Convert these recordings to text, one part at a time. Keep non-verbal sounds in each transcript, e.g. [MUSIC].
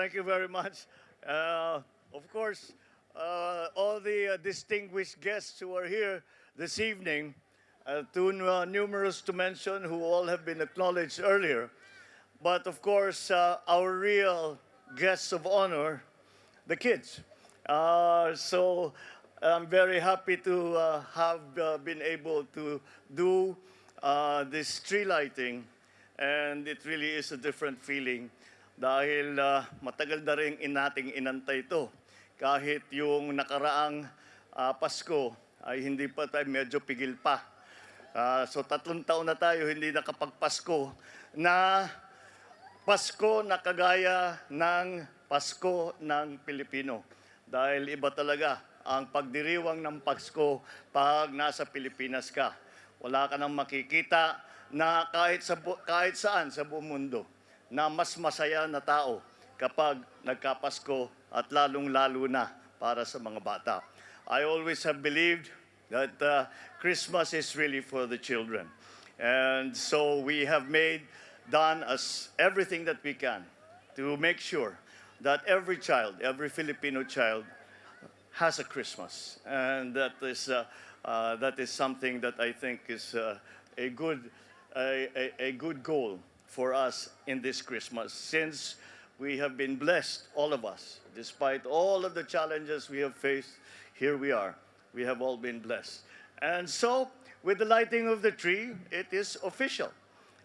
thank you very much. Uh, of course, uh, all the uh, distinguished guests who are here this evening, uh, too uh, numerous to mention, who all have been acknowledged earlier. But of course, uh, our real guests of honor, the kids. So I'm very happy to have been able to do this tree lighting and it really is a different feeling dahil uh, matagal na rin in nating inantay ito. Kahit yung nakaraang uh, Pasko ay hindi pa tayo medyo pigil pa. Uh, so tatlong taon na tayo hindi nakapagpasko na Pasko na kagaya ng Pasko ng Pilipino. Dahil iba talaga ang pagdiriwang ng Pasko pag nasa Pilipinas ka. Wala ka nang makikita na kahit, sa, kahit saan sa buong mundo na mas masaya na tao kapag nagkapasko at lalong-lalo na para sa mga bata. I always have believed that uh, Christmas is really for the children. And so we have made, done as everything that we can to make sure that every child, every Filipino child has a Christmas. And that is, uh, uh, that is something that I think is uh, a, good, a, a, a good goal for us in this Christmas since we have been blessed, all of us. Despite all of the challenges we have faced, here we are. We have all been blessed. And so, with the lighting of the tree, it is official.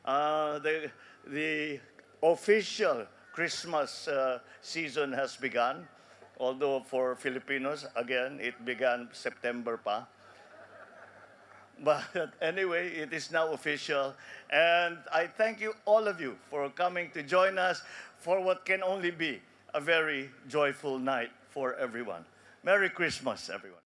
Uh, the, the official Christmas uh, season has begun. Although for Filipinos, again, it began September pa. But [LAUGHS] anyway, it is now official. And I thank you, all of you, for coming to join us for what can only be a very joyful night for everyone. Merry Christmas, everyone.